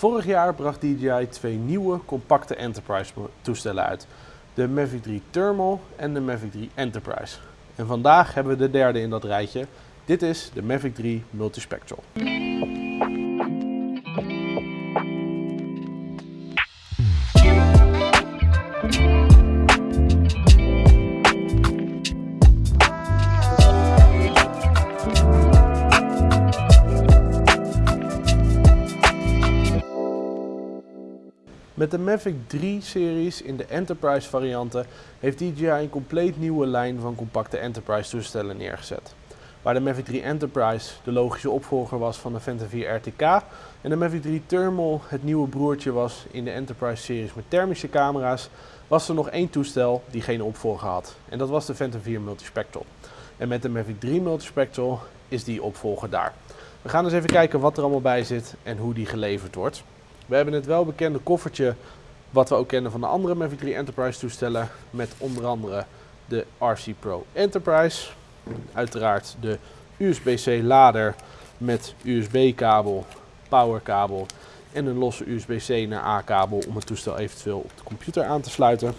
Vorig jaar bracht DJI twee nieuwe compacte Enterprise toestellen uit. De Mavic 3 Thermal en de Mavic 3 Enterprise. En vandaag hebben we de derde in dat rijtje. Dit is de Mavic 3 Multispectral. Met de Mavic 3-series in de Enterprise varianten heeft DJI een compleet nieuwe lijn van compacte Enterprise toestellen neergezet. Waar de Mavic 3 Enterprise de logische opvolger was van de Phantom 4 RTK en de Mavic 3 Thermal het nieuwe broertje was in de Enterprise series met thermische camera's, was er nog één toestel die geen opvolger had. En dat was de Phantom 4 Multispectral. En met de Mavic 3 Multispectral is die opvolger daar. We gaan eens even kijken wat er allemaal bij zit en hoe die geleverd wordt. We hebben het welbekende koffertje wat we ook kennen van de andere Mavic 3 Enterprise toestellen. Met onder andere de RC Pro Enterprise. Uiteraard de USB-C lader met USB-kabel, powerkabel en een losse USB-C naar A-kabel om het toestel eventueel op de computer aan te sluiten.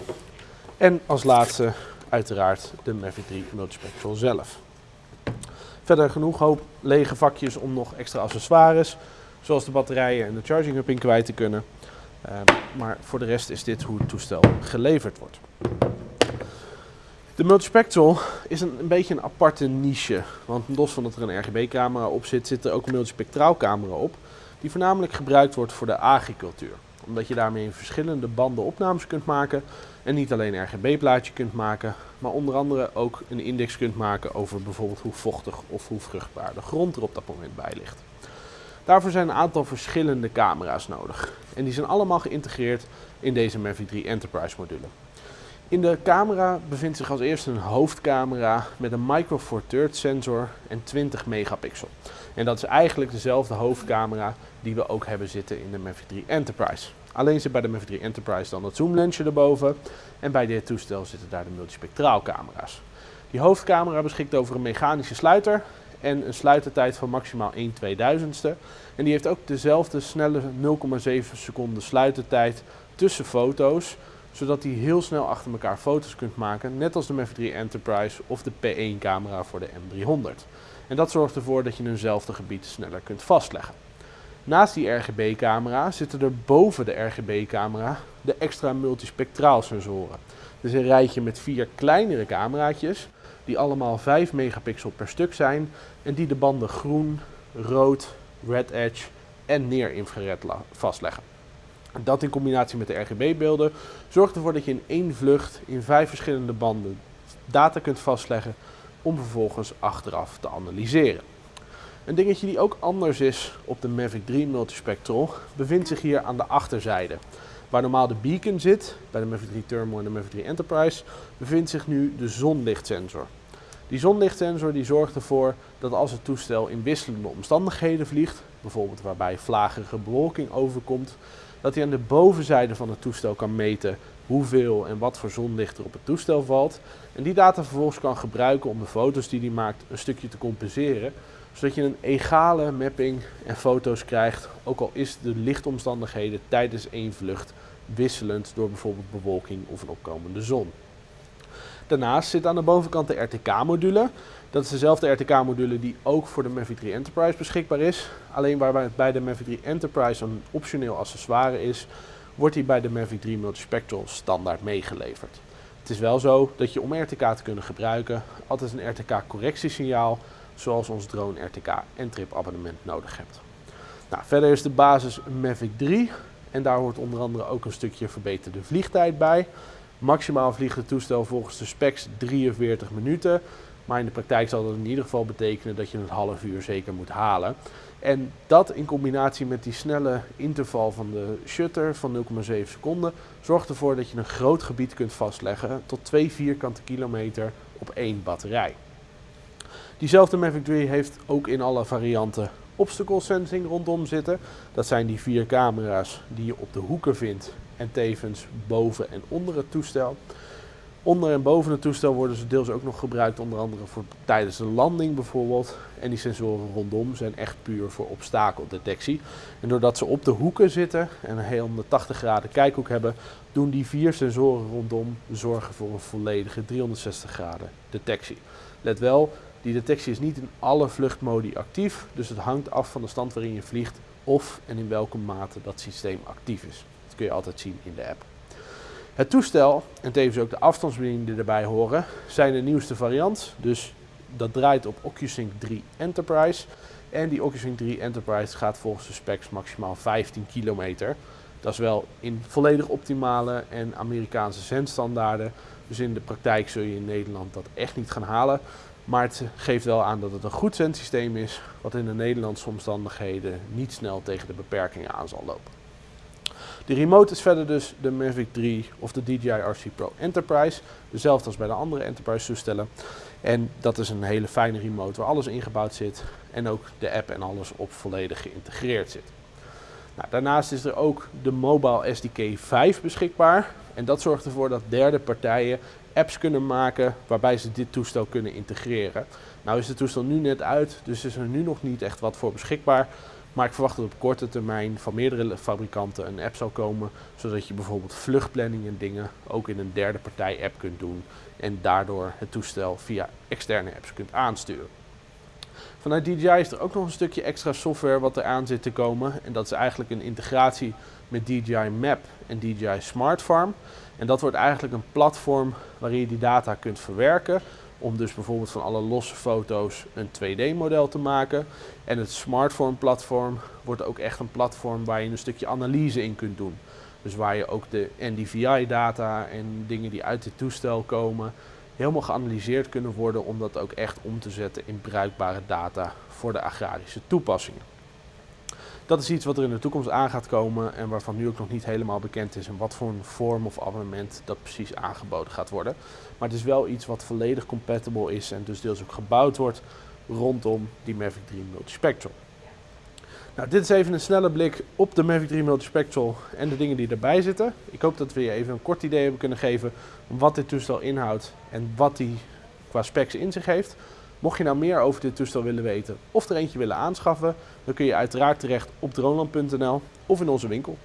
En als laatste uiteraard de Mavic 3 Multispectral zelf. Verder genoeg hoop lege vakjes om nog extra accessoires zoals de batterijen en de charging hub in kwijt te kunnen. Ehm, maar voor de rest is dit hoe het toestel geleverd wordt. De multispectral is een, een beetje een aparte niche. Want los van dat er een RGB-camera op zit, zit er ook een multispectraal camera op. Die voornamelijk gebruikt wordt voor de agricultuur. Omdat je daarmee in verschillende banden opnames kunt maken. En niet alleen RGB-plaatje kunt maken, maar onder andere ook een index kunt maken over bijvoorbeeld hoe vochtig of hoe vruchtbaar de grond er op dat moment bij ligt. Daarvoor zijn een aantal verschillende camera's nodig. En die zijn allemaal geïntegreerd in deze Mavic 3 Enterprise module. In de camera bevindt zich als eerste een hoofdcamera met een Micro Four Thirds sensor en 20 megapixel. En dat is eigenlijk dezelfde hoofdcamera die we ook hebben zitten in de Mavic 3 Enterprise. Alleen zit bij de Mavic 3 Enterprise dan het zoomlensje erboven en bij dit toestel zitten daar de multispectraal camera's. Die hoofdcamera beschikt over een mechanische sluiter en een sluitertijd van maximaal 1 2000ste. En die heeft ook dezelfde snelle 0,7 seconden sluitertijd tussen foto's, zodat hij heel snel achter elkaar foto's kunt maken, net als de Mavic 3 Enterprise of de P1 camera voor de M300. En dat zorgt ervoor dat je eenzelfde gebied sneller kunt vastleggen. Naast die RGB-camera zitten er boven de RGB-camera de extra multispectraal sensoren. Dus een rijtje met vier kleinere cameraatjes die allemaal 5 megapixel per stuk zijn en die de banden groen, rood, red edge en near-infrared vastleggen. Dat in combinatie met de RGB-beelden zorgt ervoor dat je in één vlucht in vijf verschillende banden data kunt vastleggen om vervolgens achteraf te analyseren. Een dingetje die ook anders is op de Mavic 3 Multispectral bevindt zich hier aan de achterzijde. Waar normaal de beacon zit, bij de Mavic 3 Thermal en de Mavic 3 Enterprise, bevindt zich nu de zonlichtsensor. Die zonlichtsensor die zorgt ervoor dat als het toestel in wisselende omstandigheden vliegt, bijvoorbeeld waarbij vlagerige bewolking overkomt, dat hij aan de bovenzijde van het toestel kan meten hoeveel en wat voor zonlicht er op het toestel valt. En die data vervolgens kan gebruiken om de foto's die hij maakt een stukje te compenseren. Zodat je een egale mapping en foto's krijgt, ook al is de lichtomstandigheden tijdens één vlucht wisselend door bijvoorbeeld bewolking of een opkomende zon. Daarnaast zit aan de bovenkant de RTK-module. Dat is dezelfde RTK-module die ook voor de Mavic 3 Enterprise beschikbaar is. Alleen waar bij de Mavic 3 Enterprise een optioneel accessoire is, wordt die bij de Mavic 3 Multispectral standaard meegeleverd. Het is wel zo dat je om RTK te kunnen gebruiken altijd een RTK-correctiesignaal, zoals ons drone RTK en trip abonnement nodig hebt. Nou, verder is de basis Mavic 3 en daar hoort onder andere ook een stukje verbeterde vliegtijd bij. Maximaal vliegt het toestel volgens de specs 43 minuten. Maar in de praktijk zal dat in ieder geval betekenen dat je een half uur zeker moet halen. En dat in combinatie met die snelle interval van de shutter van 0,7 seconden zorgt ervoor dat je een groot gebied kunt vastleggen tot 2 vierkante kilometer op één batterij. Diezelfde Mavic 3 heeft ook in alle varianten obstacle sensing rondom zitten. Dat zijn die vier camera's die je op de hoeken vindt en tevens boven en onder het toestel. Onder en boven het toestel worden ze deels ook nog gebruikt, onder andere voor tijdens de landing bijvoorbeeld. En die sensoren rondom zijn echt puur voor obstakeldetectie. En doordat ze op de hoeken zitten en een heel 180 graden kijkhoek hebben, doen die vier sensoren rondom zorgen voor een volledige 360 graden detectie. Let wel, die detectie is niet in alle vluchtmodi actief, dus het hangt af van de stand waarin je vliegt of en in welke mate dat systeem actief is. Dat kun je altijd zien in de app. Het toestel en tevens ook de afstandsbediening die erbij horen zijn de nieuwste variant. Dus dat draait op OcuSync 3 Enterprise. En die OcuSync 3 Enterprise gaat volgens de specs maximaal 15 kilometer. Dat is wel in volledig optimale en Amerikaanse zendstandaarden. Dus in de praktijk zul je in Nederland dat echt niet gaan halen. Maar het geeft wel aan dat het een goed zendsysteem is, wat in de Nederlandse omstandigheden niet snel tegen de beperkingen aan zal lopen. De remote is verder dus de Mavic 3 of de DJI RC Pro Enterprise. Dezelfde als bij de andere Enterprise toestellen. En dat is een hele fijne remote waar alles ingebouwd zit. En ook de app en alles op volledig geïntegreerd zit. Nou, daarnaast is er ook de Mobile SDK 5 beschikbaar. En dat zorgt ervoor dat derde partijen apps kunnen maken waarbij ze dit toestel kunnen integreren. Nou is het toestel nu net uit, dus is er nu nog niet echt wat voor beschikbaar. Maar ik verwacht dat op korte termijn van meerdere fabrikanten een app zal komen, zodat je bijvoorbeeld vluchtplanning en dingen ook in een derde partij app kunt doen en daardoor het toestel via externe apps kunt aansturen. Vanuit DJI is er ook nog een stukje extra software wat er aan zit te komen en dat is eigenlijk een integratie met DJI Map en DJI Smart Farm. En dat wordt eigenlijk een platform waarin je die data kunt verwerken om dus bijvoorbeeld van alle losse foto's een 2D-model te maken. En het Smartphone-platform wordt ook echt een platform waar je een stukje analyse in kunt doen. Dus waar je ook de NDVI-data en dingen die uit dit toestel komen, helemaal geanalyseerd kunnen worden om dat ook echt om te zetten in bruikbare data voor de agrarische toepassingen. Dat is iets wat er in de toekomst aan gaat komen en waarvan nu ook nog niet helemaal bekend is in wat voor een vorm of abonnement dat precies aangeboden gaat worden. Maar het is wel iets wat volledig compatible is en dus deels ook gebouwd wordt rondom die Mavic 3 Multispectral. Nou, dit is even een snelle blik op de Mavic 3 Multispectral en de dingen die erbij zitten. Ik hoop dat we je even een kort idee hebben kunnen geven wat dit toestel inhoudt en wat die qua specs in zich heeft. Mocht je nou meer over dit toestel willen weten of er eentje willen aanschaffen, dan kun je uiteraard terecht op droneland.nl of in onze winkel.